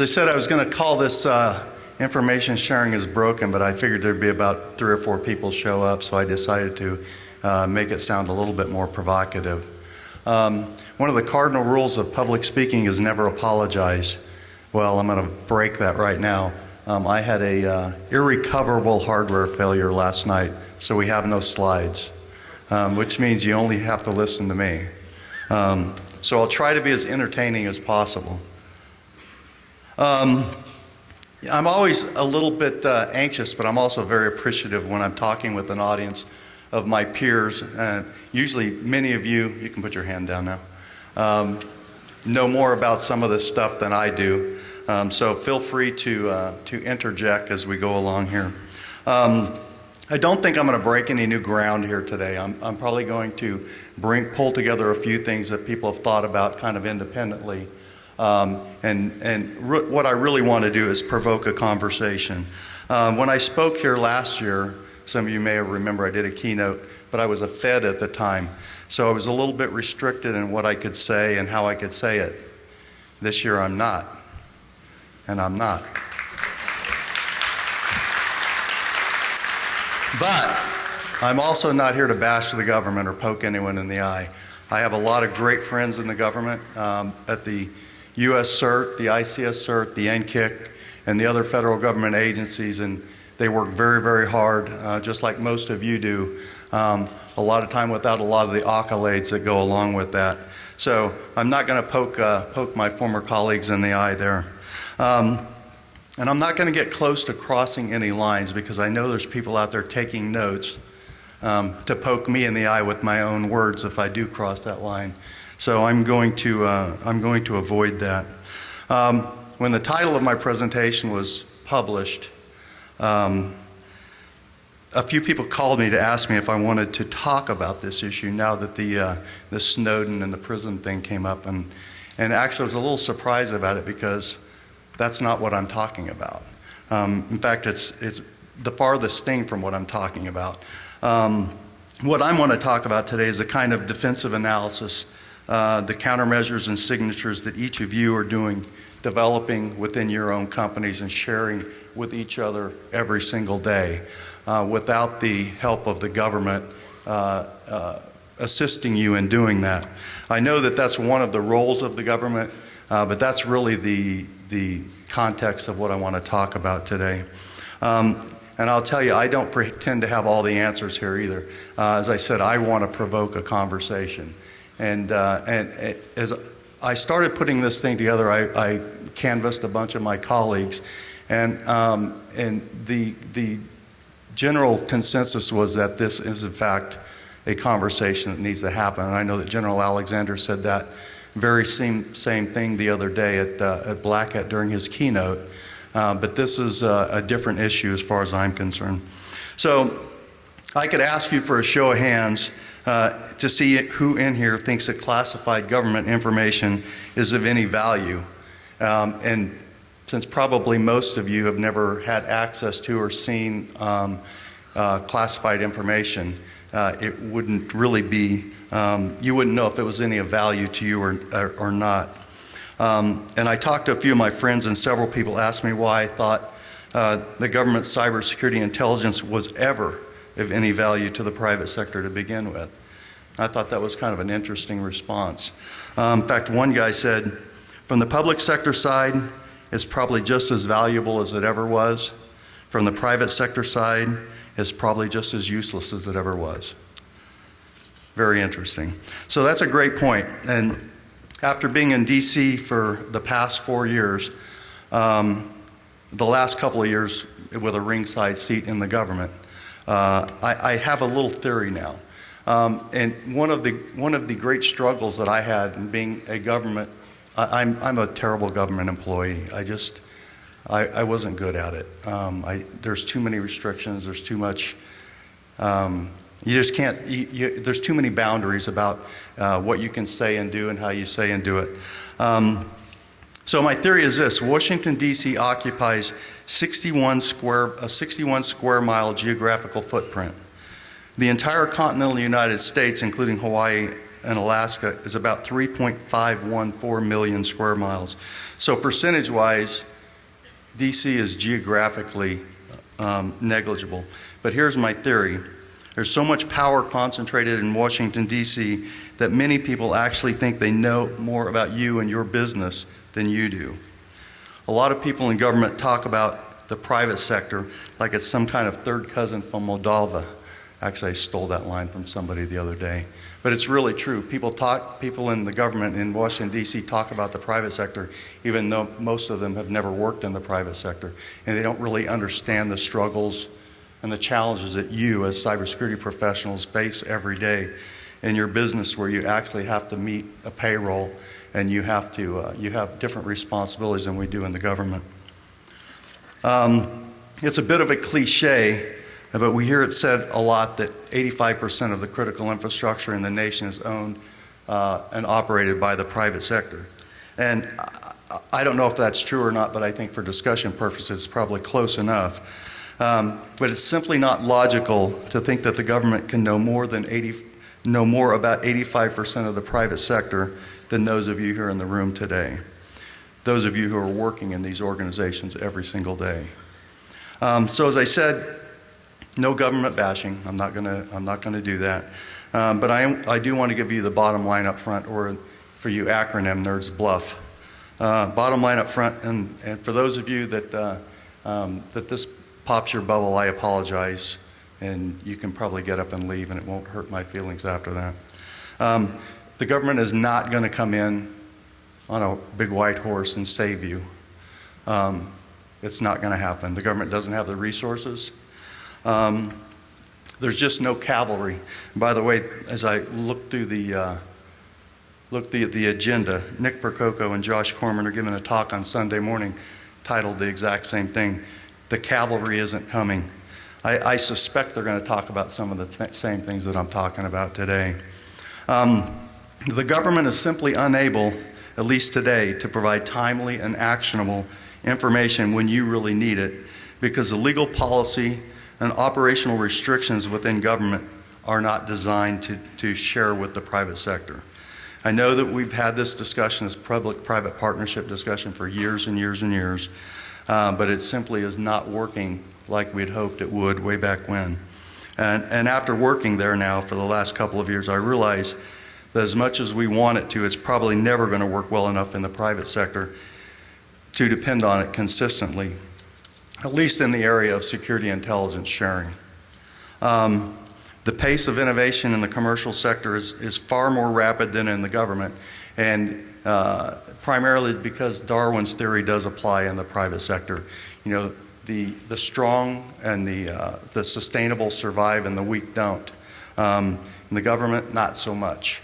As I said, I was going to call this uh, information sharing is broken, but I figured there'd be about three or four people show up, so I decided to uh, make it sound a little bit more provocative. Um, one of the cardinal rules of public speaking is never apologize. Well, I'm going to break that right now. Um, I had a uh, irrecoverable hardware failure last night, so we have no slides, um, which means you only have to listen to me. Um, so I'll try to be as entertaining as possible. Um, I'm always a little bit uh, anxious, but I'm also very appreciative when I'm talking with an audience of my peers. And usually, many of you, you can put your hand down now, um, know more about some of this stuff than I do. Um, so feel free to, uh, to interject as we go along here. Um, I don't think I'm going to break any new ground here today. I'm, I'm probably going to bring, pull together a few things that people have thought about kind of independently um, and and what I really want to do is provoke a conversation. Um, when I spoke here last year, some of you may remember I did a keynote, but I was a Fed at the time. So I was a little bit restricted in what I could say and how I could say it. This year I'm not. And I'm not. But I'm also not here to bash the government or poke anyone in the eye. I have a lot of great friends in the government. Um, at the U.S. CERT, the ICS CERT, the NCCIC, and the other federal government agencies, and they work very, very hard, uh, just like most of you do. Um, a lot of time without a lot of the accolades that go along with that. So I'm not going to poke, uh, poke my former colleagues in the eye there. Um, and I'm not going to get close to crossing any lines because I know there's people out there taking notes um, to poke me in the eye with my own words if I do cross that line. So I'm going to, uh, I'm going to avoid that. Um, when the title of my presentation was published, um, a few people called me to ask me if I wanted to talk about this issue now that the, uh, the Snowden and the PRISM thing came up. And, and actually I was a little surprised about it because that's not what I'm talking about. Um, in fact, it's, it's the farthest thing from what I'm talking about. Um, what I want to talk about today is a kind of defensive analysis uh, the countermeasures and signatures that each of you are doing, developing within your own companies and sharing with each other every single day uh, without the help of the government uh, uh, assisting you in doing that. I know that that's one of the roles of the government, but that's really the, the context of what I want to talk about today. Um, and I'll tell you, I don't pretend to have all the answers here either. Uh, as I said, I want to provoke a conversation. And, uh, and as I started putting this thing together, I, I canvassed a bunch of my colleagues, and, um, and the, the general consensus was that this is, in fact, a conversation that needs to happen. And I know that General Alexander said that very same, same thing the other day at, uh, at Black Hat during his keynote. Uh, but this is a, a different issue as far as I'm concerned. So I could ask you for a show of hands uh, to see who in here thinks that classified government information is of any value. Um, and since probably most of you have never had access to or seen um, uh, classified information, uh, it wouldn't really be, um, you wouldn't know if it was any of value to you or, or, or not. Um, and I talked to a few of my friends and several people asked me why I thought uh, the government cybersecurity intelligence was ever of any value to the private sector to begin with. I thought that was kind of an interesting response. Um, in fact, one guy said, from the public sector side, it's probably just as valuable as it ever was. From the private sector side, it's probably just as useless as it ever was. Very interesting. So that's a great point. And after being in DC for the past four years, um, the last couple of years with a ringside seat in the government, uh, I, I, have a little theory now. Um, and one of, the, one of the great struggles that I had in being a government, I, am I'm, I'm a terrible government employee. I just, I, I wasn't good at it. Um, I, there's too many restrictions, there's too much, um, you just can't, you, you, there's too many boundaries about uh, what you can say and do and how you say and do it. Um, so my theory is this, Washington DC occupies 61 square, a 61 square mile geographical footprint. The entire continental United States, including Hawaii and Alaska is about 3.514 million square miles. So percentage-wise, DC is geographically um, negligible. But here's my theory. There's so much power concentrated in Washington, D.C., that many people actually think they know more about you and your business than you do. A lot of people in government talk about the private sector like it's some kind of third cousin from Moldova. Actually, I stole that line from somebody the other day. But it's really true. People talk, people in the government in Washington, D.C. talk about the private sector, even though most of them have never worked in the private sector. And they don't really understand the struggles and the challenges that you, as cybersecurity professionals, face every day in your business where you actually have to meet a payroll and you have to, uh, you have different responsibilities than we do in the government. Um, it's a bit of a cliche, but we hear it said a lot that 85% of the critical infrastructure in the nation is owned uh, and operated by the private sector. And I- don't know if that's true or not, but I think for discussion purposes, it's probably close enough. Um, But it's simply not logical to think that the government can know more than 80, know more about 85% of the private sector than those of you here in the room today. Those of you who are working in these organizations every single day. Um, So as I said, no government bashing. I'm not going to, I'm not to do that. Um, But I, am- I do want to give you the bottom line up front, or for you acronym nerds, bluff. Uh, Bottom line up front, and, and for those of you that, uh, um, that this pops your bubble, I apologize, and you can probably get up and leave, and it won't hurt my feelings after that. Um, The government is not going to come in on a big white horse and save you. Um, It's not going to happen. The government doesn't have the resources. Um, There's just no cavalry. By the way, as I look through the, uh, look the, the agenda, Nick Percoco and Josh Corman are giving a talk on Sunday morning titled the exact same thing, The Cavalry Isn't Coming. I, I suspect they're going to talk about some of the th- same things that I'm talking about today. Um, The government is simply unable, at least today, to provide timely and actionable information when you really need it because the legal policy and operational restrictions within government are not designed to, to share with the private sector. I know that we've had this discussion, this public-private partnership discussion for years and years and years, uh, but it simply is not working like we'd hoped it would way back when. And, and after working there now for the last couple of years, I realize that as much as we want it to, it's probably never going to work well enough in the private sector to depend on it consistently, at least in the area of security intelligence sharing. Um, the pace of innovation in the commercial sector is, is far more rapid than in the government, and uh, primarily because Darwin's theory does apply in the private sector. You know, the, the strong and the, uh, the sustainable survive and the weak don't. Um, in the government, not so much.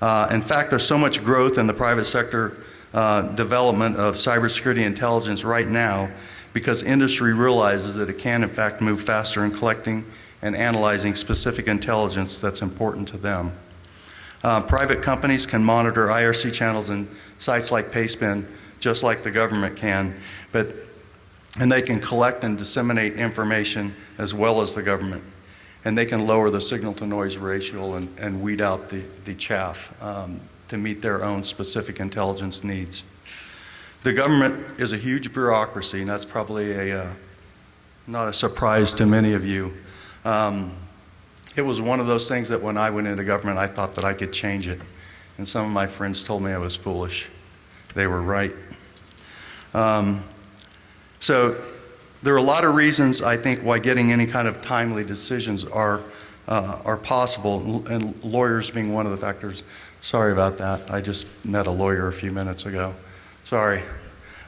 Uh, in fact, there's so much growth in the private sector uh, development of cybersecurity intelligence right now because industry realizes that it can, in fact, move faster in collecting and analyzing specific intelligence that's important to them. Uh, private companies can monitor IRC channels and sites like Pastebin just like the government can, but and they can collect and disseminate information as well as the government. And they can lower the signal to noise ratio and, and weed out the, the chaff um, to meet their own specific intelligence needs. The government is a huge bureaucracy, and that's probably a, uh, not a surprise to many of you. Um, it was one of those things that when I went into government, I thought that I could change it. And some of my friends told me I was foolish. They were right. Um, so there are a lot of reasons, I think, why getting any kind of timely decisions are, uh, are possible, and lawyers being one of the factors. Sorry about that. I just met a lawyer a few minutes ago. Sorry.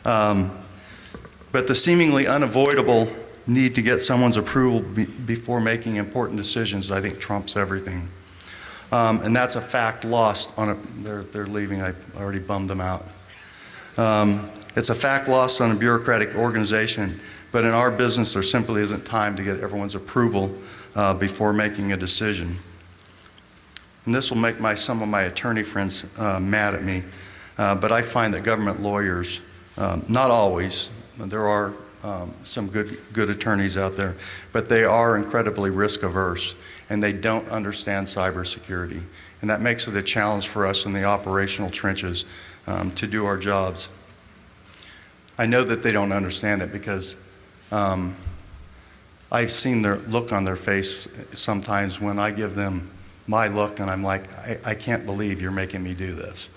Um, but the seemingly unavoidable need to get someone's approval be- before making important decisions, I think, trumps everything. Um, and that's a fact lost on a, they're, they're leaving, I already bummed them out. Um, it's a fact lost on a bureaucratic organization, but in our business, there simply isn't time to get everyone's approval uh, before making a decision. And this will make my, some of my attorney friends uh, mad at me, uh, but I find that government lawyers, um, not always, there are um, some good, good attorneys out there, but they are incredibly risk averse, and they don't understand cybersecurity. And that makes it a challenge for us in the operational trenches um, to do our jobs. I know that they don't understand it because um, I've seen their look on their face sometimes when I give them my look, and I'm like, I, I can't believe you're making me do this.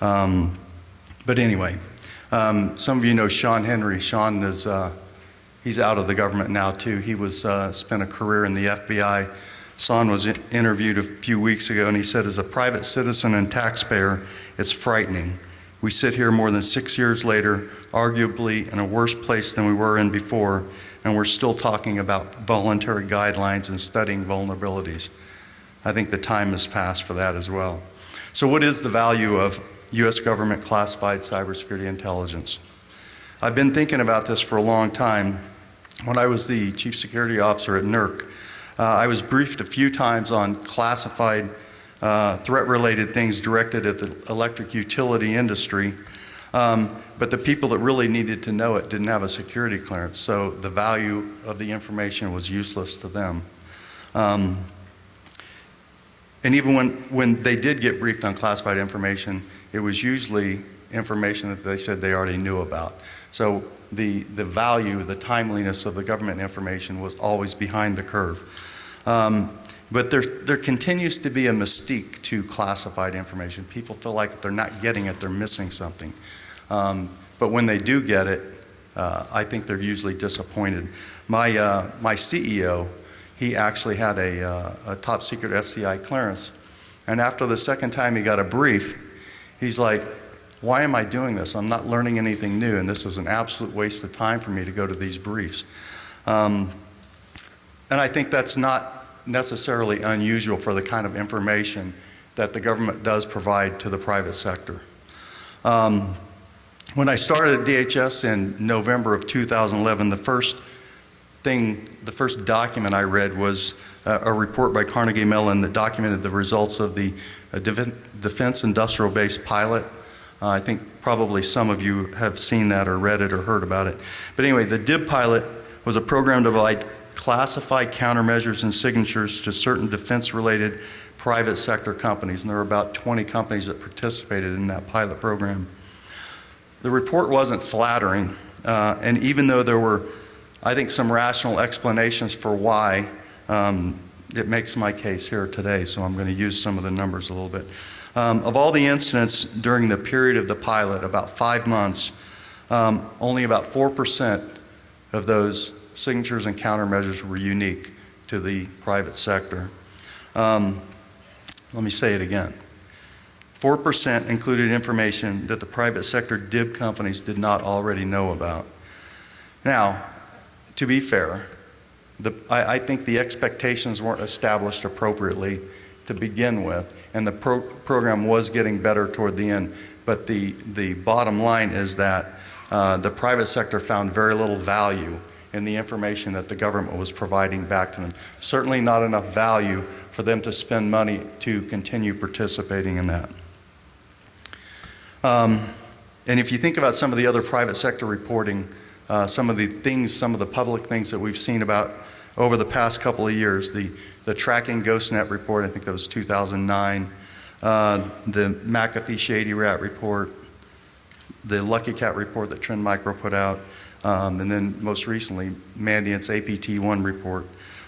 Um, but anyway, um, some of you know Shawn Henry. Shawn is uh, he's out of the government now too. He was uh, spent a career in the FBI. Shawn was interviewed a few weeks ago, and he said, as a private citizen and taxpayer, it's frightening. We sit here more than six years later, arguably in a worse place than we were in before, and we're still talking about voluntary guidelines and studying vulnerabilities. I think the time has passed for that as well. So, what is the value of U.S. government classified cybersecurity intelligence? I've been thinking about this for a long time. When I was the chief security officer at NERC, uh, I was briefed a few times on classified uh, threat related things directed at the electric utility industry. Um, but the people that really needed to know it didn't have a security clearance, so the value of the information was useless to them. Um, and even when, when they did get briefed on classified information, it was usually information that they said they already knew about. So the, the value, the timeliness of the government information was always behind the curve. Um, but there, there continues to be a mystique to classified information. People feel like if they're not getting it, they're missing something. Um, but when they do get it, uh, I think they're usually disappointed. My, uh, my CEO, he actually had a, uh, a top secret SCI clearance. And after the second time he got a brief, he's like, why am I doing this? I'm not learning anything new, and this is an absolute waste of time for me to go to these briefs. Um, and I think that's not necessarily unusual for the kind of information that the government does provide to the private sector. Um, when I started at DHS in November of 2011, the first thing, the first document I read was uh, a report by Carnegie Mellon that documented the results of the uh, Defense Industrial Base pilot. Uh, I think probably some of you have seen that or read it or heard about it. But anyway, the DIB pilot was a program to provide classified countermeasures and signatures to certain defense-related private sector companies, and there were about 20 companies that participated in that pilot program. The report wasn't flattering, uh, and even though there were, I think, some rational explanations for why, um, it makes my case here today, so I'm going to use some of the numbers a little bit. Um, of all the incidents during the period of the pilot, about five months, um, only about 4% of those signatures and countermeasures were unique to the private sector. Um, let me say it again. 4% included information that the private sector DIB companies did not already know about. Now, to be fair, the, I, I, think the expectations weren't established appropriately to begin with, and the pro program was getting better toward the end. But the, the bottom line is that uh, the private sector found very little value in the information that the government was providing back to them. Certainly not enough value for them to spend money to continue participating in that. Um, and if you think about some of the other private sector reporting, uh, some of the things, some of the public things that we've seen about over the past couple of years, the, the tracking GhostNet report, I think that was 2009, uh, the McAfee Shady Rat report, the Lucky Cat report that Trend Micro put out, um, and then most recently, Mandiant's APT1 report.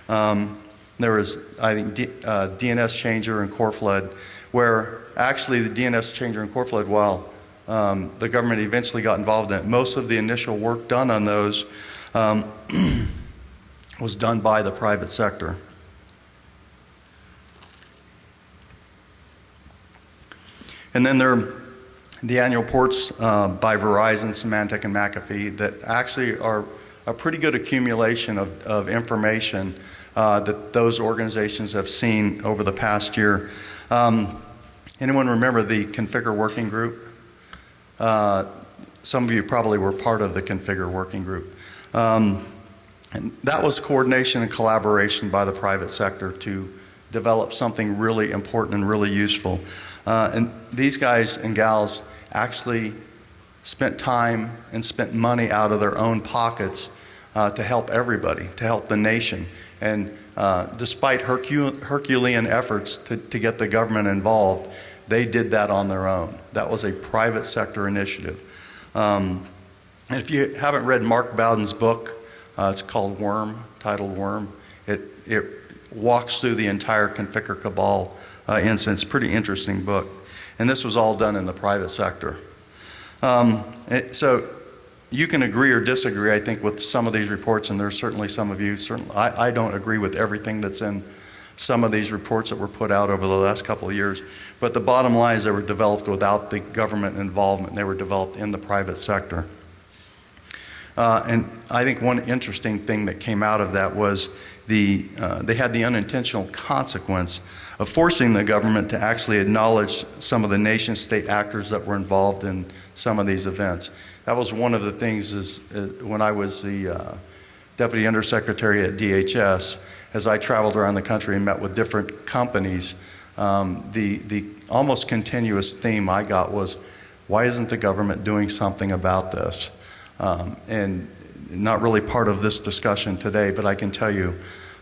Um, there was, I think, D, uh, DNS changer and Coreflood, where actually the DNS changer and Coreflood, while um, the government eventually got involved in it, most of the initial work done on those um, was done by the private sector. And then there the annual reports uh, by Verizon, Symantec, and McAfee that actually are a pretty good accumulation of, of information uh, that those organizations have seen over the past year. Um, anyone remember the Conficker Working Group? Uh, some of you probably were part of the Conficker Working Group. Um, and that was coordination and collaboration by the private sector to develop something really important and really useful. Uh, and these guys and gals actually spent time and spent money out of their own pockets uh, to help everybody, to help the nation. And uh, despite Hercule- Herculean efforts to, to get the government involved, they did that on their own. That was a private sector initiative. Um, and if you haven't read Mark Bowden's book, uh, it's called Worm, titled Worm. It, it walks through the entire Conficker cabal uh, incident. It's pretty interesting book. And this was all done in the private sector. Um, it- so you can agree or disagree, I think, with some of these reports, and there's certainly some of you, certainly, I, I don't agree with everything that's in some of these reports that were put out over the last couple of years. But the bottom line is they were developed without the government involvement. They were developed in the private sector. Uh, and I think one interesting thing that came out of that was the, uh, they had the unintentional consequence of forcing the government to actually acknowledge some of the nation state actors that were involved in some of these events. That was one of the things is, uh, when I was the uh, deputy undersecretary at DHS, as I traveled around the country and met with different companies, um, the, the almost continuous theme I got was, why isn't the government doing something about this? Um, and not really part of this discussion today, but I can tell you,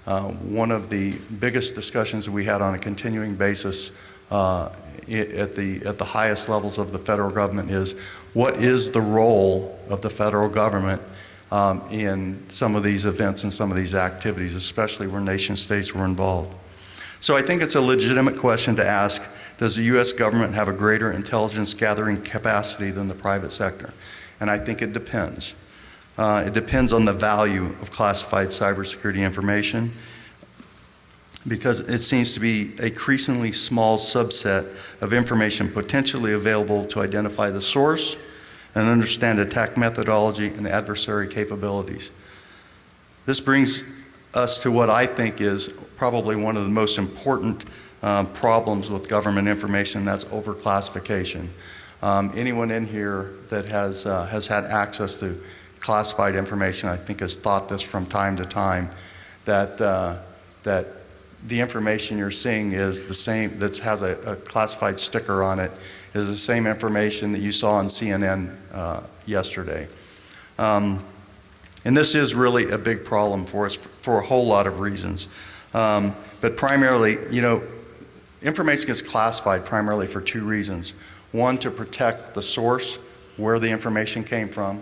uh, one of the biggest discussions we had on a continuing basis uh, at the, at the highest levels of the federal government is, what is the role of the federal government um, in some of these events and some of these activities, especially where nation states were involved? So I think it's a legitimate question to ask, does the U.S. government have a greater intelligence gathering capacity than the private sector? And I think it depends. Uh, It depends on the value of classified cybersecurity information because it seems to be a increasingly small subset of information potentially available to identify the source and understand attack methodology and adversary capabilities. This brings us to what I think is probably one of the most important um, problems with government information, that's overclassification. Um, anyone in here that has, uh, has had access to classified information, I think has thought this from time to time, that, uh, that the information you're seeing is the same, that has a, a classified sticker on it, is the same information that you saw on CNN uh, yesterday. Um, and this is really a big problem for us for a whole lot of reasons. Um, but primarily, you know, information gets classified primarily for two reasons. One, to protect the source, where the information came from.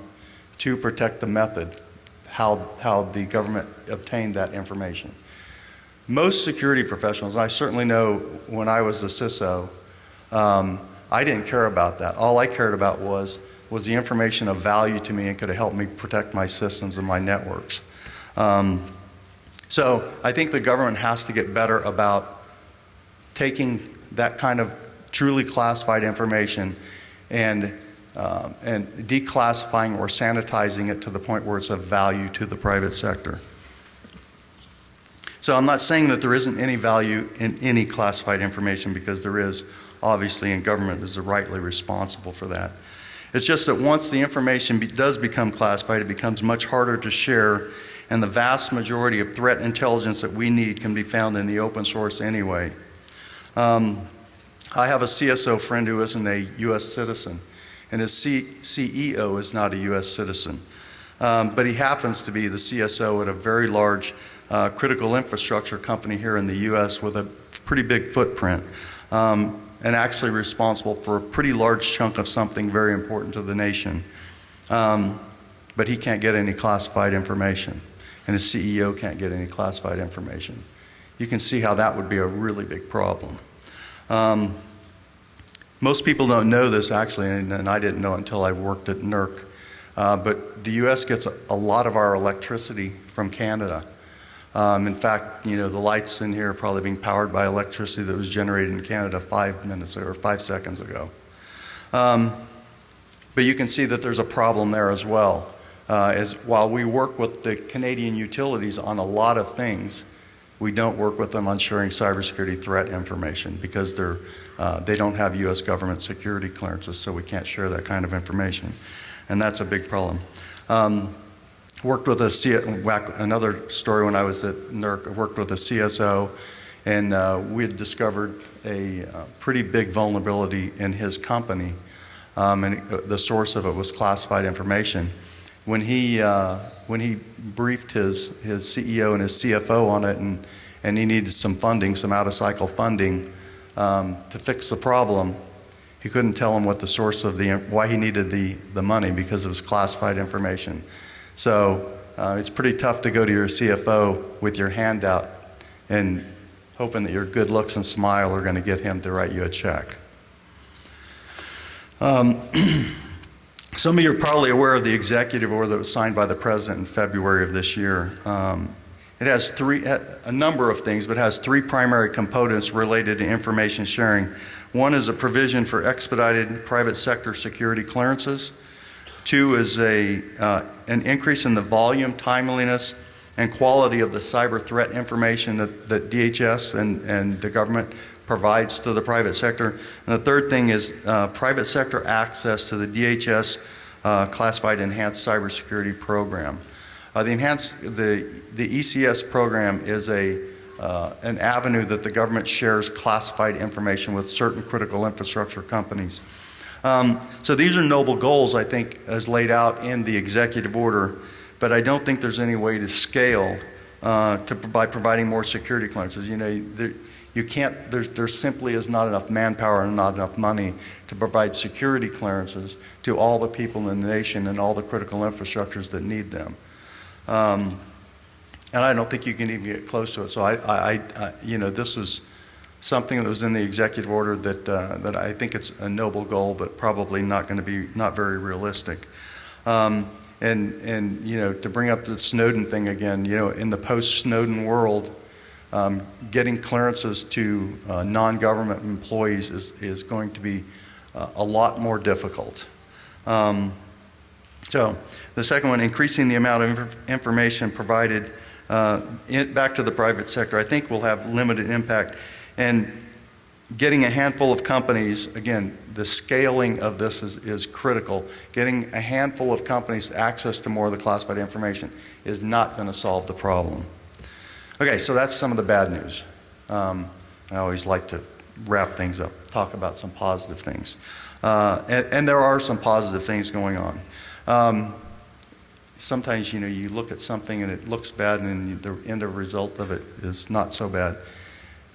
Two, protect the method, how, how the government obtained that information. Most security professionals, I certainly know when I was a CISO, um, I didn't care about that. All I cared about was, was the information of value to me and could it help me protect my systems and my networks. Um, so I think the government has to get better about taking that kind of truly classified information and, um, and declassifying or sanitizing it to the point where it's of value to the private sector. So I'm not saying that there isn't any value in any classified information because there is, obviously, and government is rightly responsible for that. It's just that once the information be, does become classified, it becomes much harder to share, and the vast majority of threat intelligence that we need can be found in the open source anyway. Um, I have a CSO friend who isn't a U.S. citizen, and his C- CEO is not a U.S. citizen. Um, but he happens to be the CSO at a very large uh, critical infrastructure company here in the U.S. with a pretty big footprint, um, and actually responsible for a pretty large chunk of something very important to the nation. Um, but he can't get any classified information, and his CEO can't get any classified information. You can see how that would be a really big problem. Um, most people don't know this actually, and, and I didn't know until I worked at NERC. Uh, but the U.S. gets a, a lot of our electricity from Canada. Um, in fact, you know, the lights in here are probably being powered by electricity that was generated in Canada five minutes or five seconds ago. Um, but you can see that there's a problem there as well. Uh, as while we work with the Canadian utilities on a lot of things, we don't work with them on sharing cybersecurity threat information because they're, uh, they don't have U.S. government security clearances, so we can't share that kind of information. And that's a big problem. Um, worked with a C- another story when I was at NERC. I worked with a CSO, and uh, we had discovered a uh, pretty big vulnerability in his company um, and the source of it was classified information. When he, uh, when he briefed his, his CEO and his CFO on it, and, and he needed some funding, some out-of-cycle funding um, to fix the problem, he couldn't tell him what the source of the, why he needed the, the money, because it was classified information. So uh, it's pretty tough to go to your CFO with your hand out and hoping that your good looks and smile are going to get him to write you a check. Um, Some of you are probably aware of the executive order that was signed by the president in February of this year. Um, It has three, a number of things, but has three primary components related to information sharing. One is a provision for expedited private sector security clearances. Two is a, uh, an increase in the volume, timeliness, and quality of the cyber threat information that, that DHS and, and the government provides to the private sector. And the third thing is uh, private sector access to the DHS uh, classified enhanced cybersecurity program. Uh, the enhanced, the, the ECS program is a, uh, an avenue that the government shares classified information with certain critical infrastructure companies. Um, so these are noble goals, I think, as laid out in the executive order, but I don't think there's any way to scale uh, to, by providing more security clearances. You know, there, you can't, there's, there simply is not enough manpower and not enough money to provide security clearances to all the people in the nation and all the critical infrastructures that need them. Um, and I don't think you can even get close to it. So I, I, I you know, this was something that was in the executive order that, uh, that I think it's a noble goal, but probably not going to be, not very realistic. Um, and, and, you know, to bring up the Snowden thing again, you know, in the post-Snowden world, um, getting clearances to uh, non-government employees is, is going to be uh, a lot more difficult. Um, so the second one, increasing the amount of inf information provided uh, in, back to the private sector, I think will have limited impact. And getting a handful of companies, again, the scaling of this is, is critical. Getting a handful of companies access to more of the classified information is not going to solve the problem. Okay, so that's some of the bad news. Um, I always like to wrap things up, talk about some positive things. Uh, and, and, there are some positive things going on. Um, sometimes, you know, you look at something and it looks bad and the end result of it is not so bad.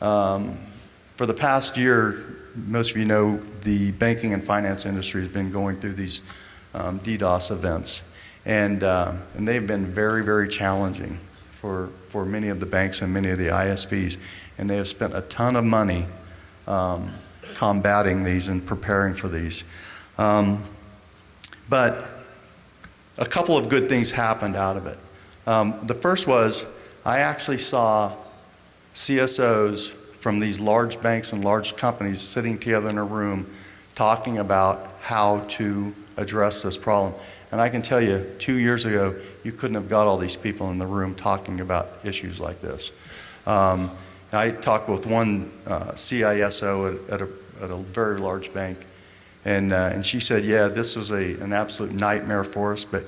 Um, for the past year, most of you know the banking and finance industry has been going through these um, DDoS events. And, uh, and they've been very, very challenging for, for many of the banks and many of the ISPs. And they have spent a ton of money um, combating these and preparing for these. Um, but a couple of good things happened out of it. Um, the first was I actually saw CSOs from these large banks and large companies sitting together in a room talking about how to address this problem. And I can tell you, two years ago, you couldn't have got all these people in the room talking about issues like this. Um, I talked with one uh, CISO at, at, a, at, a, very large bank, and, uh, and she said, yeah, this was a, an absolute nightmare for us, but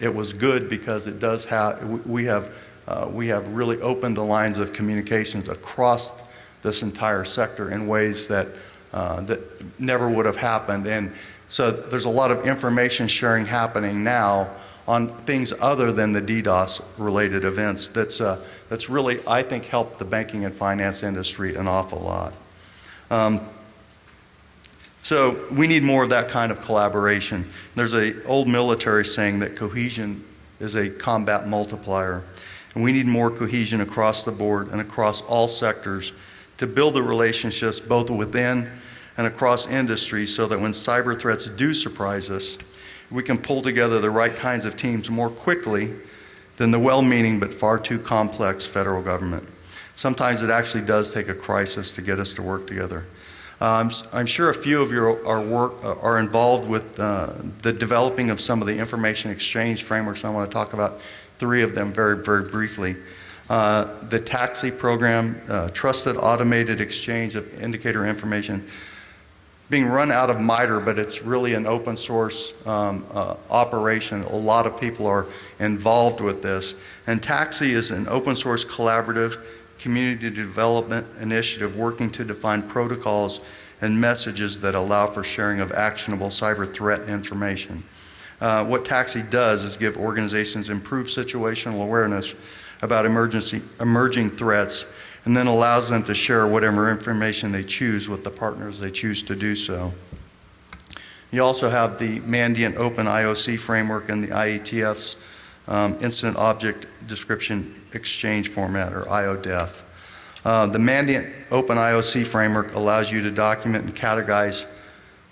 it was good because it does have, we have, uh, we have really opened the lines of communications across this entire sector in ways that, uh, that never would have happened. And so there's a lot of information sharing happening now on things other than the DDoS related events that's, uh, that's really, I think, helped the banking and finance industry an awful lot. Um, so we need more of that kind of collaboration. There's a old military saying that cohesion is a combat multiplier. And we need more cohesion across the board and across all sectors to build the relationships both within and across industries so that when cyber threats do surprise us, we can pull together the right kinds of teams more quickly than the well-meaning but far too complex federal government. Sometimes it actually does take a crisis to get us to work together. Um, I'm sure a few of you are, work, uh, are involved with uh, the developing of some of the information exchange frameworks. I want to talk about three of them very, very briefly. Uh, the TAXII program, uh, Trusted Automated Exchange of Indicator Information, being run out of MITRE, but it's really an open source um, uh, operation. A lot of people are involved with this. And TAXII is an open source collaborative community development initiative working to define protocols and messages that allow for sharing of actionable cyber threat information. Uh, What TAXII does is give organizations improved situational awareness about emergency, emerging threats, and then allows them to share whatever information they choose with the partners they choose to do so. You also have the Mandiant Open IOC framework and the IETF's um, Incident Object Description Exchange Format, or IODEF. Uh, The Mandiant Open IOC framework allows you to document and categorize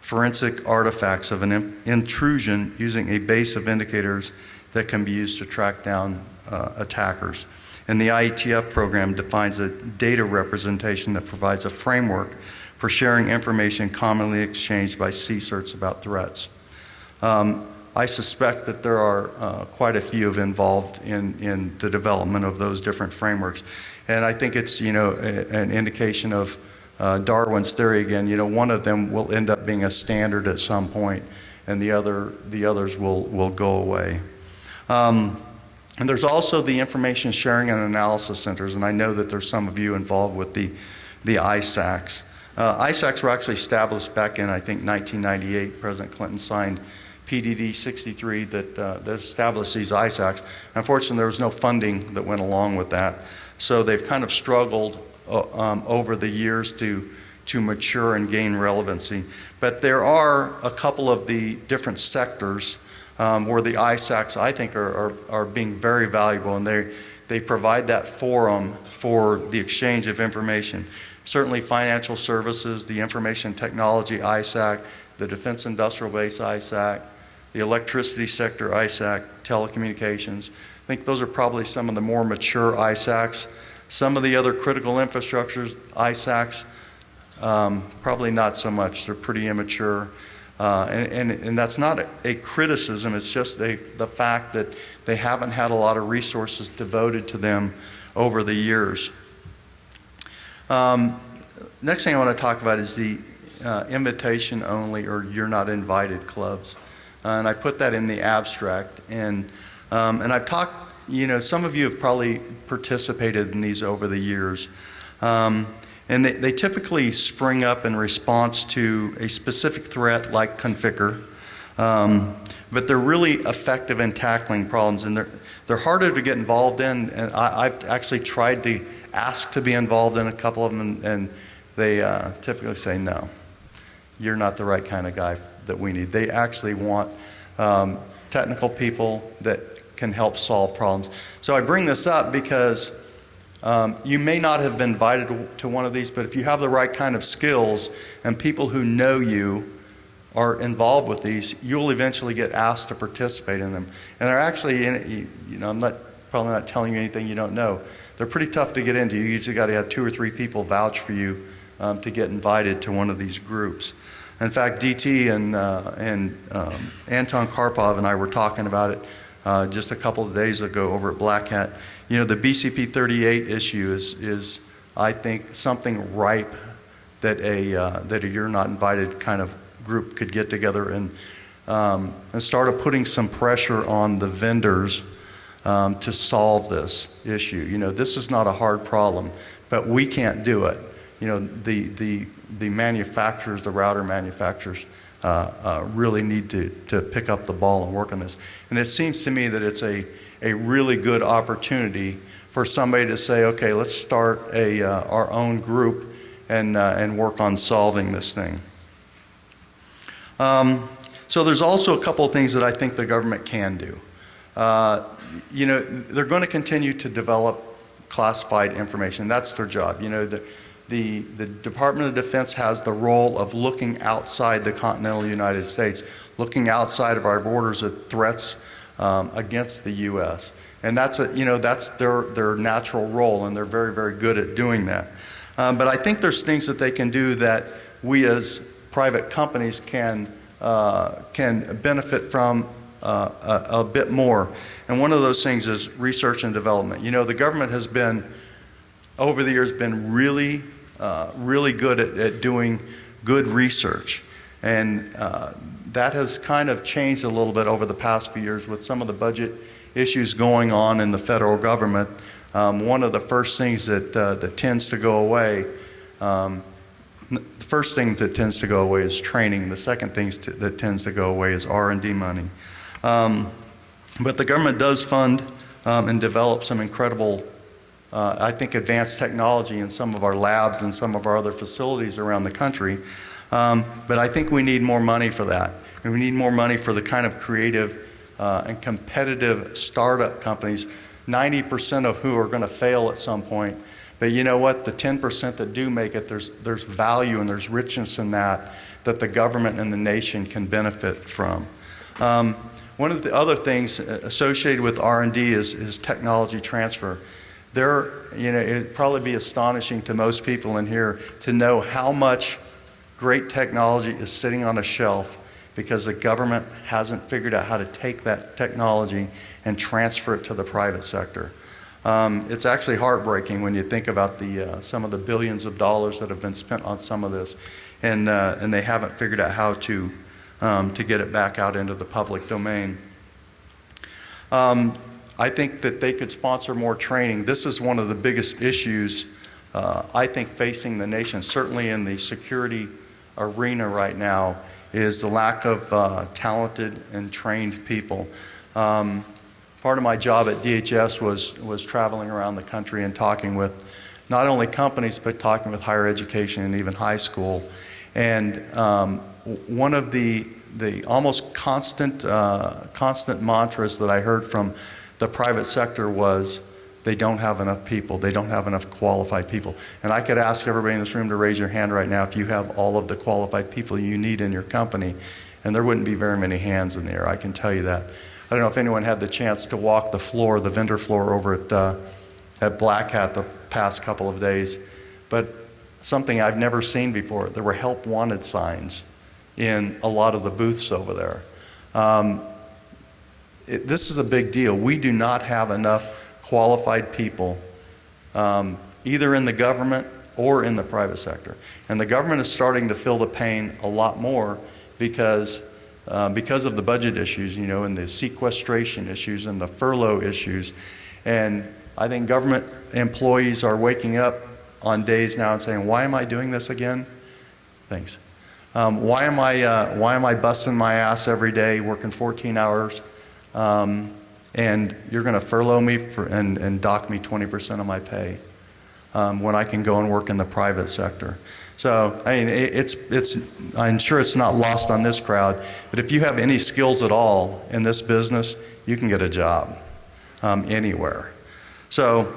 forensic artifacts of an in- intrusion using a base of indicators that can be used to track down uh, attackers. And the IETF program defines a data representation that provides a framework for sharing information commonly exchanged by CSIRTs about threats. Um, I suspect that there are uh, quite a few involved in, in the development of those different frameworks. And I think it's, you know, a- an indication of uh, Darwin's theory again, you know, one of them will end up being a standard at some point, and the other, the others will, will go away. Um, And there's also the Information Sharing and Analysis Centers, and I know that there's some of you involved with the, the ISACs. Uh, ISACs were actually established back in, I think, 1998. President Clinton signed PDD 63 that, uh, that established these ISACs. Unfortunately, there was no funding that went along with that. So they've kind of struggled uh, um, over the years to, to mature and gain relevancy. But there are a couple of the different sectors um, where the ISACs, I think, are, are, are being very valuable, and they, they provide that forum for the exchange of information. Certainly financial services, the information technology ISAC, the defense industrial base ISAC, the electricity sector ISAC, telecommunications. I think those are probably some of the more mature ISACs. Some of the other critical infrastructures, ISACs, um, probably not so much. They're pretty immature. Uh, and, and, and that's not a, a criticism, it's just a, the fact that they haven't had a lot of resources devoted to them over the years. Um, next thing I want to talk about is the uh, invitation only or you're not invited clubs. And I put that in the abstract. And, um, and I've talked, you know, some of you have probably participated in these over the years. Um, and they, they typically spring up in response to a specific threat like Conficker. Um, but they're really effective in tackling problems, and they're, they're harder to get involved in. And I, I've actually tried to ask to be involved in a couple of them, and, and they uh, typically say, no, you're not the right kind of guy that we need. They actually want um, technical people that can help solve problems. So I bring this up because um, you may not have been invited to, one of these, but if you have the right kind of skills and people who know you are involved with these, you'll eventually get asked to participate in them. And they're actually, in, you, you know, I'm not probably not telling you anything you don't know. They're pretty tough to get into. You usually got to have two or three people vouch for you um, to get invited to one of these groups. In fact, DT and, uh, and um, Anton Karpov and I were talking about it uh, just a couple of days ago over at Black Hat. You know, the BCP 38 issue is, is I think, something ripe that a, uh, that a you're not invited kind of group could get together and, um, and start putting some pressure on the vendors um, to solve this issue. You know, this is not a hard problem, but we can't do it. You know, the, the, the manufacturers, the router manufacturers, uh, uh, really need to, to pick up the ball and work on this. And it seems to me that it's a, a really good opportunity for somebody to say, okay, let's start a, uh, our own group and, uh, and work on solving this thing. Um, so there's also a couple of things that I think the government can do. Uh, you know, they're going to continue to develop classified information. That's their job. You know, the, the, the Department of Defense has the role of looking outside the continental United States, looking outside of our borders at threats um, against the U.S. And that's a, you know, that's their, their natural role, and they're very, very good at doing that. Um, but I think there's things that they can do that we as private companies can, uh, can benefit from uh, a, a bit more. And one of those things is research and development. You know, the government has been, over the years, been really, uh, really good at, at doing good research. And uh, that has kind of changed a little bit over the past few years with some of the budget issues going on in the federal government. Um, one of the first things that, uh, that tends to go away um, The first thing that tends to go away is training. The second thing that tends to go away is R&D money. Um, But the government does fund um, and develop some incredible, uh, I think, advanced technology in some of our labs and some of our other facilities around the country. Um, But I think we need more money for that. And we need more money for the kind of creative uh, and competitive startup companies, 90% of who are going to fail at some point. But you know what? The 10% that do make it, there's, there's value and there's richness in that that the government and the nation can benefit from. Um, one of the other things associated with R&D is, is technology transfer. There, you know, it'd probably be astonishing to most people in here to know how much great technology is sitting on a shelf because the government hasn't figured out how to take that technology and transfer it to the private sector. Um, it's actually heartbreaking when you think about the, uh, some of the billions of dollars that have been spent on some of this, and, uh, and they haven't figured out how to, um, to get it back out into the public domain. Um, I think that they could sponsor more training. This is one of the biggest issues, uh, I think, facing the nation, certainly in the security arena right now, is the lack of uh, talented and trained people. Um, part of my job at DHS was, was traveling around the country and talking with not only companies, but talking with higher education and even high school. And um, one of the, the almost constant, uh, constant mantras that I heard from the private sector was, they don't have enough people. They don't have enough qualified people. And I could ask everybody in this room to raise your hand right now if you have all of the qualified people you need in your company, and there wouldn't be very many hands in the air, I can tell you that. I don't know if anyone had the chance to walk the floor, the vendor floor over at, uh, at Black Hat the past couple of days, but something I've never seen before. There were help wanted signs in a lot of the booths over there. Um, it, this is a big deal. We do not have enough qualified people, um, either in the government or in the private sector. And the government is starting to feel the pain a lot more because, uh, because of the budget issues, you know, and the sequestration issues and the furlough issues. And I think government employees are waking up on days now and saying, why am I doing this again? Thanks. Um, why am I, uh, why am I busting my ass every day, working 14 hours? Um, and you're going to furlough me for, and, and dock me 20% of my pay um, when I can go and work in the private sector. So, I mean, it, it's, it's, I'm sure it's not lost on this crowd, but if you have any skills at all in this business, you can get a job um, anywhere. So,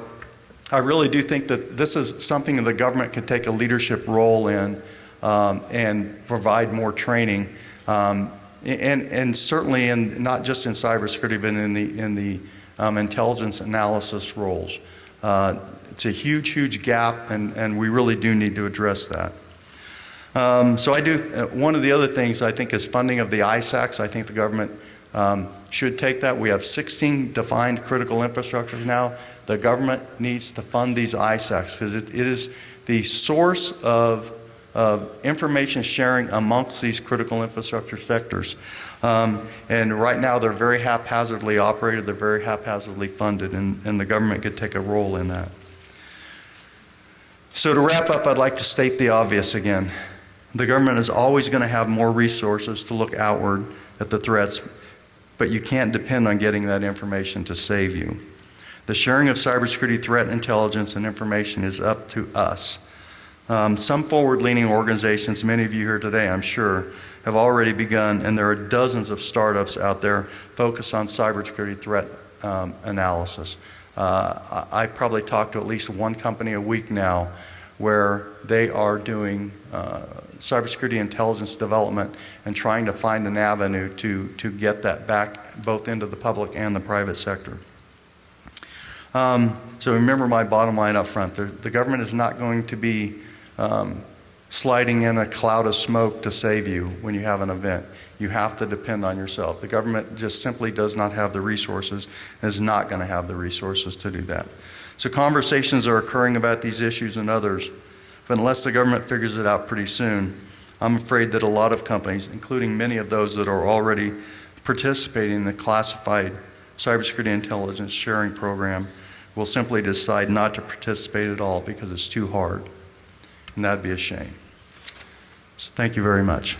I really do think that this is something that the government could take a leadership role in um, and provide more training. Um, and, and certainly in, not just in cybersecurity, but in the, in the um, intelligence analysis roles. Uh, it's a huge, huge gap, and, and we really do need to address that. Um, so I do, uh, one of the other things I think is funding of the ISACs. I think the government um, should take that. We have 16 defined critical infrastructures now. The government needs to fund these ISACs because it, it is the source of of information sharing amongst these critical infrastructure sectors. Um, and right now they're very haphazardly operated, they're very haphazardly funded, and, and the government could take a role in that. So to wrap up, I'd like to state the obvious again. The government is always going to have more resources to look outward at the threats, but you can't depend on getting that information to save you. The sharing of cybersecurity threat intelligence and information is up to us. Um, some forward-leaning organizations, many of you here today, I'm sure, have already begun, and there are dozens of startups out there focused on cybersecurity threat um, analysis. Uh, I, I probably talk to at least one company a week now where they are doing uh, cybersecurity intelligence development and trying to find an avenue to, to get that back both into the public and the private sector. Um, so remember my bottom line up front. The, the government is not going to be um, sliding in a cloud of smoke to save you when you have an event. You have to depend on yourself. The government just simply does not have the resources and is not going to have the resources to do that. So conversations are occurring about these issues and others, but unless the government figures it out pretty soon, I'm afraid that a lot of companies, including many of those that are already participating in the classified cybersecurity intelligence sharing program, will simply decide not to participate at all because it's too hard and not be a shame. So thank you very much.